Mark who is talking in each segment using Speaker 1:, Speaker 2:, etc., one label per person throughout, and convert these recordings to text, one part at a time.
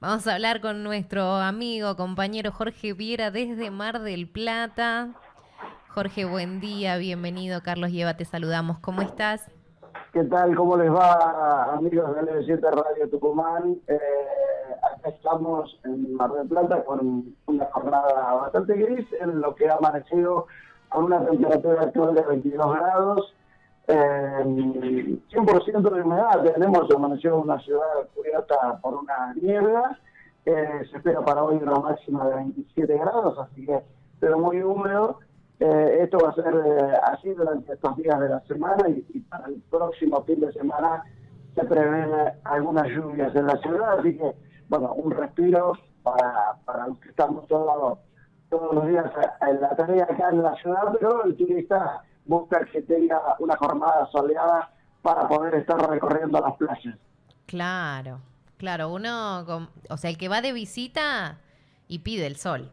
Speaker 1: Vamos a hablar con nuestro amigo, compañero Jorge Viera desde Mar del Plata. Jorge, buen día, bienvenido. Carlos Lleva, te saludamos. ¿Cómo estás?
Speaker 2: ¿Qué tal? ¿Cómo les va, amigos de LB7 Radio Tucumán? Eh, acá estamos en Mar del Plata con una jornada bastante gris, en lo que ha amanecido con una temperatura actual de 22 grados. Eh, 100% de humedad, tenemos amaneció una ciudad cubierta por una niebla, eh, se espera para hoy una máxima de 27 grados, así que pero muy húmedo. Eh, esto va a ser eh, así durante estos días de la semana y, para el próximo fin de semana se prevén algunas lluvias en la ciudad, así que, bueno, un respiro para, para los que estamos todos, todos los días en la tarea acá en la ciudad, pero el turista busca que tenga una jornada soleada para poder estar recorriendo las playas.
Speaker 1: Claro, claro, uno, o sea, el que va de visita y pide el sol.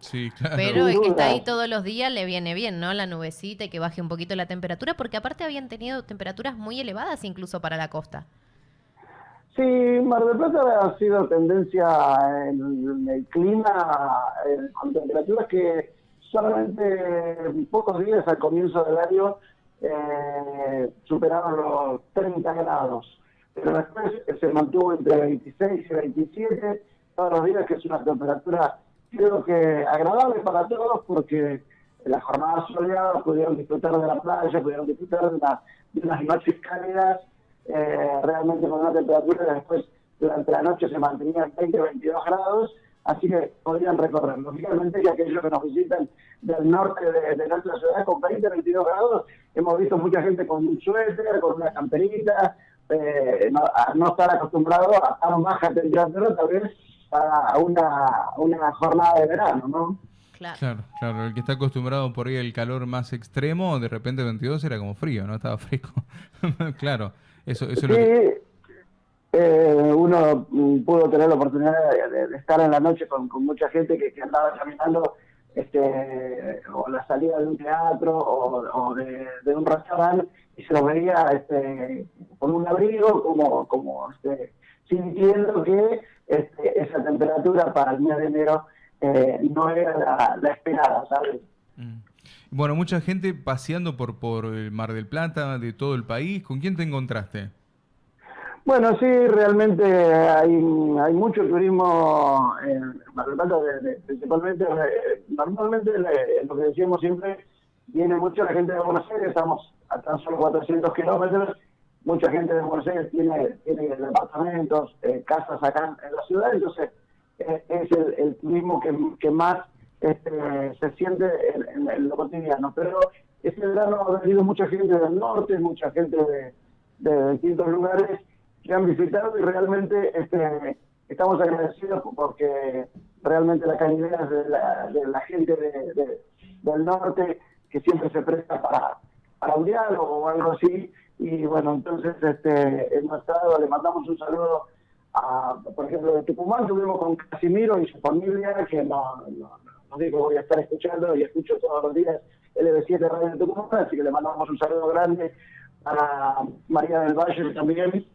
Speaker 3: Sí, claro.
Speaker 1: Pero el que está ahí todos los días le viene bien, ¿no? La nubecita y que baje un poquito la temperatura, porque aparte habían tenido temperaturas muy elevadas incluso para la costa.
Speaker 2: Sí, Mar del Plata ha sido tendencia en el clima, con temperaturas que solamente pocos días al comienzo del año eh, superaron los 30 grados. Pero después se mantuvo entre 26 y 27 todos los días, que es una temperatura creo que agradable para todos porque las jornadas soleadas pudieron disfrutar de la playa, pudieron disfrutar de, unas noches cálidas, eh, realmente con una temperatura que después durante la noche se mantenía 20 22 grados, así que podrían recorrer. Lógicamente que aquellos que nos visitan del norte de, nuestra ciudad con 20 22 grados, hemos visto mucha gente con un suéter, con una camperita, eh, no, a no estar acostumbrado a, a baja temperatura, tal vez para una, una jornada de verano, ¿no?
Speaker 3: Claro. claro, el que está acostumbrado por ahí al calor más extremo, de repente 22 era como frío, ¿no? Estaba fresco. claro, eso, eso
Speaker 2: sí, lo que... eh, uno mm, pudo tener la oportunidad de, estar en la noche con, mucha gente que, andaba caminando este, o la salida de un teatro o, de, un restaurante y se lo veía este, con un abrigo como, como este, sintiendo que este, esa temperatura para el mes de enero eh, no era la, esperada, ¿sabes?
Speaker 3: Mm. Bueno, mucha gente paseando por, por el Mar del Plata, de todo el país. ¿Con quién te encontraste?
Speaker 2: Bueno, sí, realmente hay, hay mucho turismo en Mar del Plata, principalmente, eh, normalmente lo que decíamos siempre, viene mucho la gente de Buenos Aires, estamos a tan solo 400 kilómetros, mucha gente de Buenos Aires tiene, tiene departamentos, eh, casas acá en la ciudad, entonces eh, es el, turismo que, que más este, se siente en, lo cotidiano. Pero este verano ha venido mucha gente del norte, mucha gente de, de distintos lugares que han visitado y realmente este, estamos agradecidos porque realmente la calidad de la, de la gente de, del norte que siempre se presta para, para un diálogo o algo así, y bueno, entonces este, hemos estado, le mandamos un saludo a, por ejemplo, de Tucumán, tuvimos con Casimiro y su familia, que no, no, digo voy a estar escuchando y escucho todos los días LB7 Radio de Tucumán, así que le mandamos un saludo grande a María del Valle también,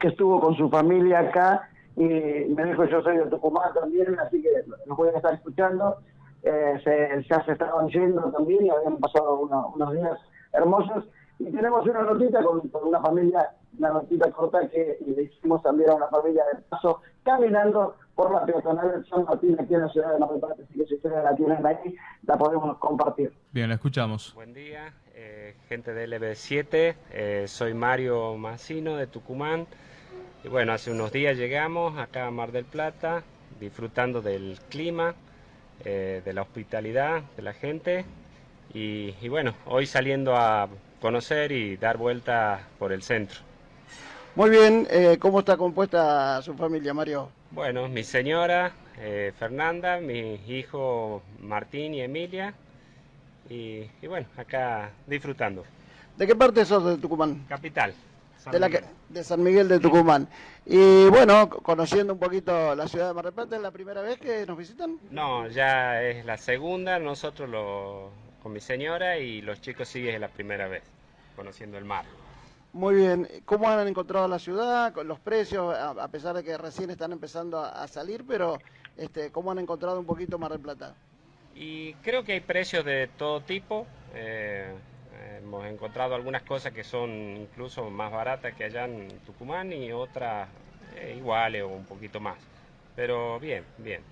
Speaker 2: que estuvo con su familia acá y me dijo yo soy de Tucumán también, así que nos voy a estar escuchando. Eh, se, ya se estaban yendo también y habían pasado unos días hermosos y tenemos una notita con, una familia, una notita corta que le hicimos también a una familia de paso, caminando por la peatonal de San Martín aquí en la ciudad de Mar del Plata, así que si ustedes la tienen ahí, la podemos compartir.
Speaker 3: Bien, la escuchamos.
Speaker 4: Buen día, eh, gente de LB7, eh, soy Mario Mancino de Tucumán. Y bueno, hace unos días llegamos acá a Mar del Plata, disfrutando del clima, eh, de la hospitalidad de la gente. Y, y bueno, hoy saliendo a conocer y dar vuelta por el centro.
Speaker 2: Muy bien, eh, ¿cómo está compuesta su familia, Mario?
Speaker 4: Bueno, mi señora eh, Fernanda, mi hijo Martín y Emilia, y, bueno, acá disfrutando.
Speaker 2: ¿De qué parte sos de Tucumán?
Speaker 4: Capital.
Speaker 2: De, la de San Miguel de Tucumán. Y bueno, conociendo un poquito la ciudad de Mar del Plata, ¿es la primera vez que nos visitan?
Speaker 4: No, ya es la segunda, nosotros lo, con mi señora y los chicos siguen la primera vez, conociendo el mar.
Speaker 5: Muy bien. ¿Cómo han encontrado la ciudad con los precios, a, pesar de que recién están empezando a, salir, pero este, cómo han encontrado un poquito Mar del Plata?
Speaker 4: Y creo que hay precios de todo tipo. Eh, hemos encontrado algunas cosas que son incluso más baratas que allá en Tucumán y otras eh, iguales o un poquito más. Pero bien, bien.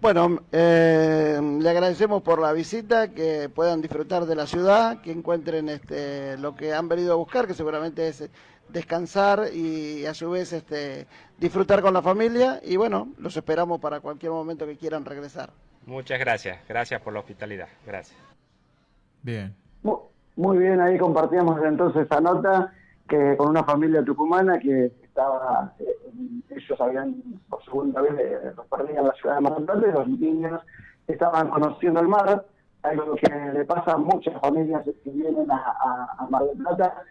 Speaker 5: Bueno, eh, le agradecemos por la visita, que puedan disfrutar de la ciudad, que encuentren este, lo que han venido a buscar, que seguramente es descansar y a su vez este, disfrutar con la familia. Y bueno, los esperamos para cualquier momento que quieran regresar.
Speaker 4: Muchas gracias, gracias por la hospitalidad, gracias.
Speaker 3: Bien.
Speaker 2: Muy bien, ahí compartíamos entonces esa nota que con una familia tucumana que estaba, eh, ellos habían por segunda vez eh, perdían la ciudad de Mar del Plata y los niños estaban conociendo el mar, algo que le pasa a muchas familias que vienen a, Mar del Plata,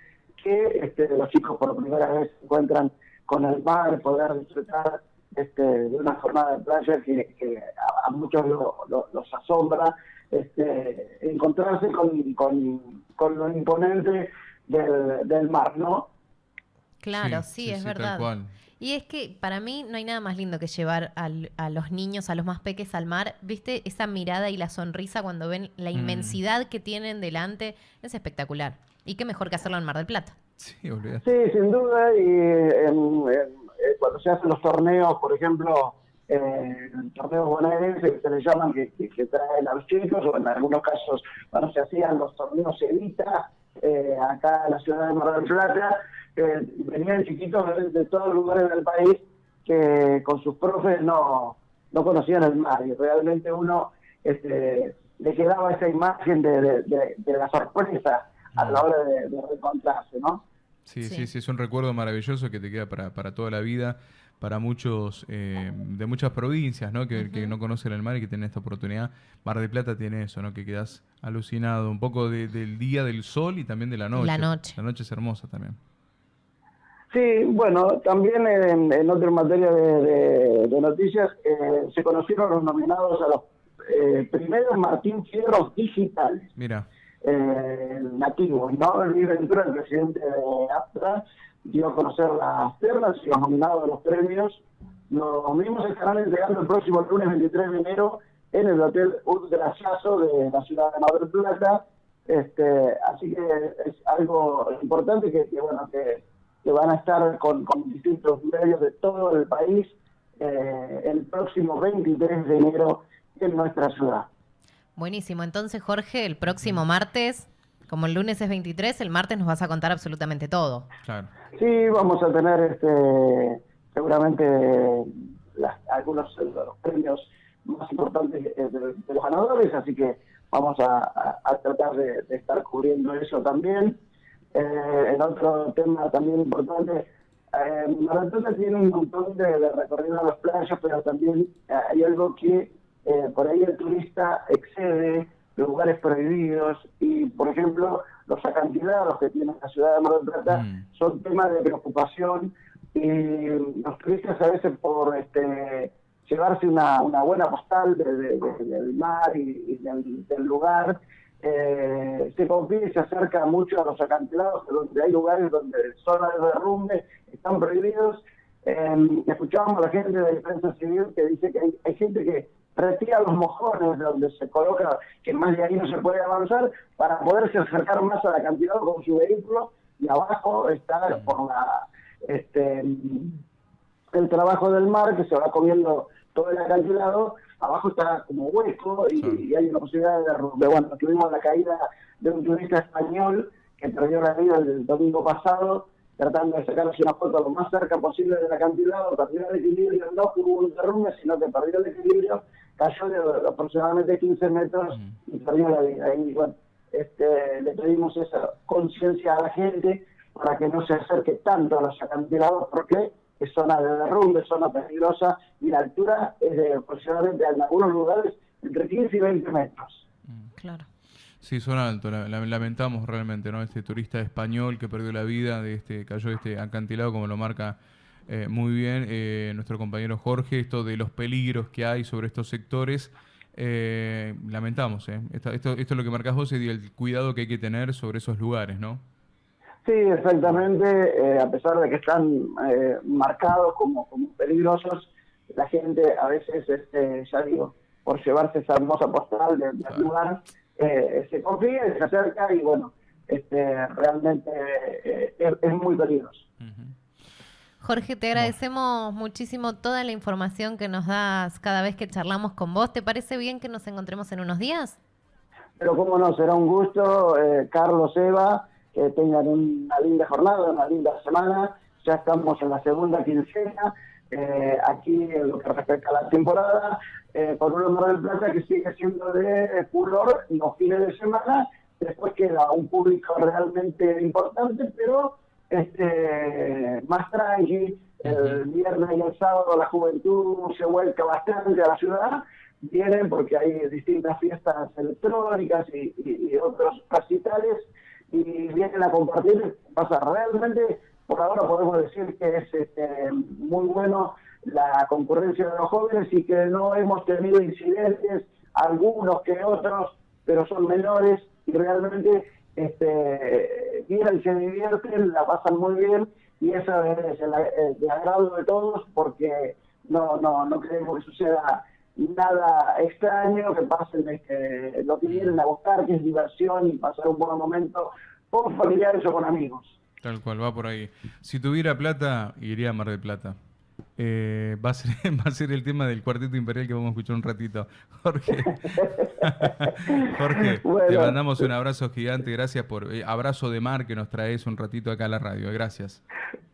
Speaker 2: que este, los chicos por primera vez se encuentran con el mar, poder disfrutar este, de una jornada de playa que, a, muchos los asombra, este, encontrarse con, con, con lo imponente del, del mar, ¿no?
Speaker 1: Claro, sí, es verdad. Y es que para mí no hay nada más lindo que llevar a los niños, a los más peques al mar. ¿Viste? Esa mirada y la sonrisa cuando ven la mm. inmensidad que tienen delante es espectacular. Y qué mejor que hacerlo en Mar del Plata.
Speaker 2: Sí, sí sin duda. Y eh, cuando se hacen los torneos, por ejemplo, eh, torneos bonaerenses que se les llaman que, traen a los chicos, o en algunos casos, cuando se hacían los torneos Evita, eh, acá en la ciudad de Mar del Plata, venían chiquitos de, todos los lugares del país que con sus profes no, no conocían el mar y realmente uno este, le quedaba esa imagen de, la sorpresa a la hora de, reencontrarse, ¿no?
Speaker 3: Sí, sí, sí, es un recuerdo maravilloso que te queda para, para toda la vida, para muchos eh, de muchas provincias, ¿no? Que, que, no conocen el mar y que tienen esta oportunidad. Mar de Plata tiene eso, ¿no? Que quedas alucinado, un poco del día del sol y también de la noche.
Speaker 1: La noche.
Speaker 3: La noche es hermosa también.
Speaker 2: Sí, bueno, también en, otra materia de, noticias eh, se conocieron los nominados a los eh, primeros Martín Fierros digitales.
Speaker 3: Mira.
Speaker 2: Eh, nativos, ¿no? Luis Ventura, el presidente de APTRA, dio a conocer las ternas y los nominados a los premios. Los mismos estarán entregando el próximo lunes 23 de enero en el Hotel Un de la ciudad de Mar del Plata. Este, así que es algo importante que, bueno, que que van a estar con, distintos medios de todo el país eh, el próximo 23 de enero en nuestra ciudad.
Speaker 1: Buenísimo, entonces Jorge, el próximo martes, como el lunes es 23, el martes nos vas a contar absolutamente todo.
Speaker 3: Claro.
Speaker 2: Sí, vamos a tener este seguramente algunos de los premios más importantes de, los ganadores, así que vamos a, tratar de estar cubriendo eso también. Eh, en otro tema también importante, eh, Maratona tiene un montón de, recorrido a las playas, pero también eh, hay algo que eh, por ahí el turista excede lugares prohibidos y, por ejemplo, los acantilados que tiene la ciudad de Mar del Plata mm. son temas de preocupación y los turistas a veces por este llevarse una, una buena postal del mar y, del lugar eh, se confía y se acerca mucho a los acantilados, donde hay lugares donde zonas de derrumbe están prohibidos. Eh, escuchábamos a la gente de la defensa civil que dice que hay, gente que retira los mojones donde se coloca que más de ahí no se puede avanzar para poderse acercar más al acantilado con su vehículo y abajo está por la este el trabajo del mar que se va comiendo todo el acantilado abajo está como hueco y, hay una posibilidad de derrumbe. Bueno, tuvimos la caída de un turista español que perdió la vida el domingo pasado tratando de sacarse una foto lo más cerca posible del acantilado, perdió el equilibrio, no hubo un derrumbe, sino que perdió el equilibrio, cayó de aproximadamente 15 metros y perdió la vida. Y bueno, este, le pedimos esa conciencia a la gente para que no se acerque tanto a los acantilados, porque es zona de derrumbe, zona peligrosa, y la altura es de aproximadamente en algunos lugares entre 15 y 20 metros.
Speaker 1: Mm. Claro.
Speaker 3: Sí, son altos, lamentamos realmente, ¿no? Este turista español que perdió la vida, de este cayó de este acantilado, como lo marca eh, muy bien eh, nuestro compañero Jorge, esto de los peligros que hay sobre estos sectores. Eh, lamentamos, ¿eh? Esto, esto, esto, es lo que marcas vos y el cuidado que hay que tener sobre esos lugares, ¿no?
Speaker 2: Sí, exactamente. Eh, a pesar de que están eh, marcados como, como peligrosos, la gente a veces, este, ya digo, por llevarse esa hermosa postal del lugar, eh, se confía y se acerca y bueno, este, realmente es, muy peligroso.
Speaker 1: Jorge, te agradecemos muchísimo toda la información que nos das cada vez que charlamos con vos. ¿Te parece bien que nos encontremos en unos días?
Speaker 2: Pero cómo no, será un gusto, Carlos, Eva que tengan una linda jornada, una linda semana. Ya estamos en la segunda quincena. Eh, aquí en lo que respecta a la temporada, eh, por un Mar del Plata que sigue siendo de furor los fines de semana, después queda un público realmente importante, pero este más tranqui, el viernes y el sábado la juventud se vuelca bastante a la ciudad, vienen porque hay distintas fiestas electrónicas y, y otros recitales y vienen a compartir. Pasa, realmente por ahora podemos decir que es este, muy bueno la concurrencia de los jóvenes y que no hemos tenido incidentes, algunos que otros, pero son menores y realmente este, vienen, se divierten, la pasan muy bien y eso es el, de agrado de todos porque no, no, no queremos que suceda nada extraño, que pasen este, lo que vienen a buscar, que es diversión y pasar un buen momento con familiares o con amigos.
Speaker 3: Tal cual, va por ahí. Si tuviera plata, iría a Mar del Plata. Eh, va, a ser, va a ser el tema del cuarteto imperial que vamos a escuchar un ratito. Jorge, Jorge te mandamos un abrazo gigante. Gracias por eh, abrazo de mar que nos traes un ratito acá a la radio. Gracias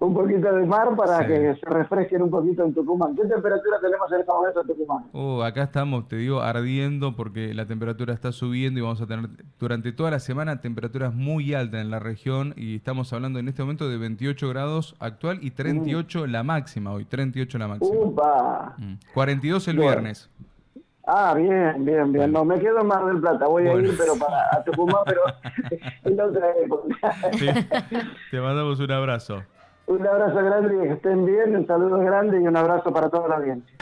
Speaker 2: un poquito de mar para que se refresquen un poquito en Tucumán. ¿Qué temperatura tenemos en este momento en Tucumán?
Speaker 3: Uh, acá estamos, te digo, ardiendo porque la temperatura está subiendo y vamos a tener durante toda la semana temperaturas muy altas en la región y estamos hablando en este momento de 28 grados actual y 38 la máxima hoy, 38 la máxima.
Speaker 2: Upa.
Speaker 3: 42 mm. el viernes.
Speaker 2: Ah, bien, bien, bien. No, me quedo en Mar del Plata. Voy a ir, pero para a Tucumán, pero en otra época.
Speaker 3: Te mandamos un abrazo.
Speaker 2: Un abrazo grande y que estén bien, un saludo grande y un abrazo para toda la audiencia.